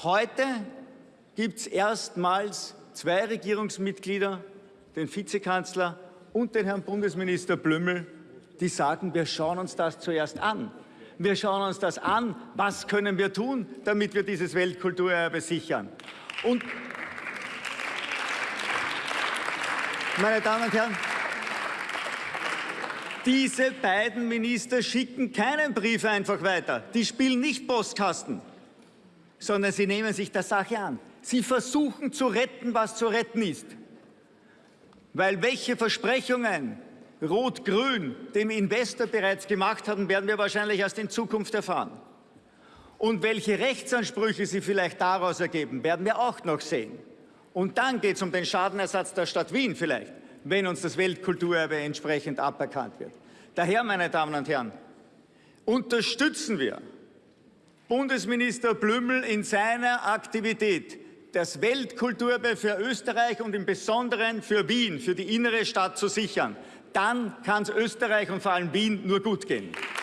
Heute gibt es erstmals zwei Regierungsmitglieder, den Vizekanzler und den Herrn Bundesminister Blümel, die sagen, wir schauen uns das zuerst an. Wir schauen uns das an, was können wir tun, damit wir dieses Weltkulturerbe sichern. Und meine Damen und Herren, diese beiden Minister schicken keinen Brief einfach weiter. Die spielen nicht Postkasten, sondern sie nehmen sich der Sache an. Sie versuchen zu retten, was zu retten ist. Weil welche Versprechungen Rot-Grün dem Investor bereits gemacht haben, werden wir wahrscheinlich erst in Zukunft erfahren. Und welche Rechtsansprüche sie vielleicht daraus ergeben, werden wir auch noch sehen. Und dann geht es um den Schadenersatz der Stadt Wien vielleicht, wenn uns das Weltkulturerbe entsprechend aberkannt wird. Daher, meine Damen und Herren, unterstützen wir Bundesminister Blümel in seiner Aktivität, das Weltkulturerbe für Österreich und im Besonderen für Wien, für die innere Stadt zu sichern. Dann kann es Österreich und vor allem Wien nur gut gehen.